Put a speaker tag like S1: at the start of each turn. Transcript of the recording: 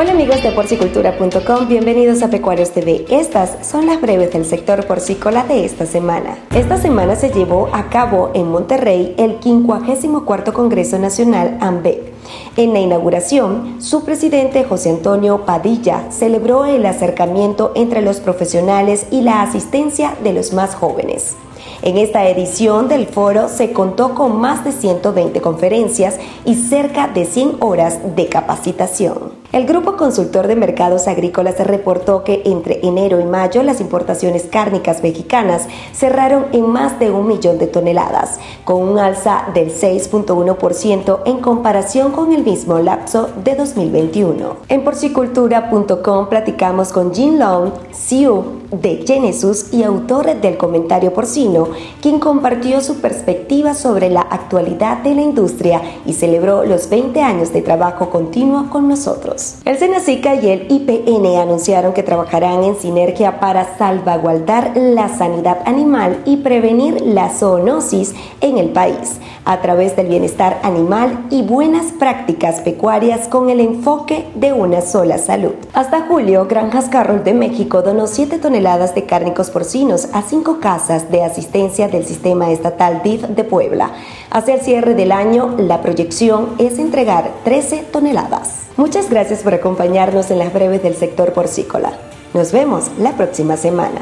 S1: Hola amigos de porcicultura.com, bienvenidos a Pecuarios TV. Estas son las breves del sector porcícola de esta semana. Esta semana se llevó a cabo en Monterrey el 54 Congreso Nacional AMBEC. En la inauguración, su presidente José Antonio Padilla celebró el acercamiento entre los profesionales y la asistencia de los más jóvenes. En esta edición del foro se contó con más de 120 conferencias y cerca de 100 horas de capacitación. El Grupo Consultor de Mercados Agrícolas reportó que entre enero y mayo las importaciones cárnicas mexicanas cerraron en más de un millón de toneladas, con un alza del 6.1% en comparación con el mismo lapso de 2021. En porcicultura.com platicamos con Jin Long, CEO de Genesis y autor del comentario porcino, quien compartió su perspectiva sobre la actualidad de la industria y celebró los 20 años de trabajo continuo con nosotros. El Senacica y el IPN anunciaron que trabajarán en sinergia para salvaguardar la sanidad animal y prevenir la zoonosis en el país a través del bienestar animal y buenas prácticas pecuarias con el enfoque de una sola salud. Hasta julio, Granjas Carroll de México donó 7 toneladas de cárnicos porcinos a cinco casas de asistencia del sistema estatal DIF de Puebla. Hacia el cierre del año, la proyección es entregar 13 toneladas. Muchas gracias por acompañarnos en las breves del sector porcícola. Nos vemos la próxima semana.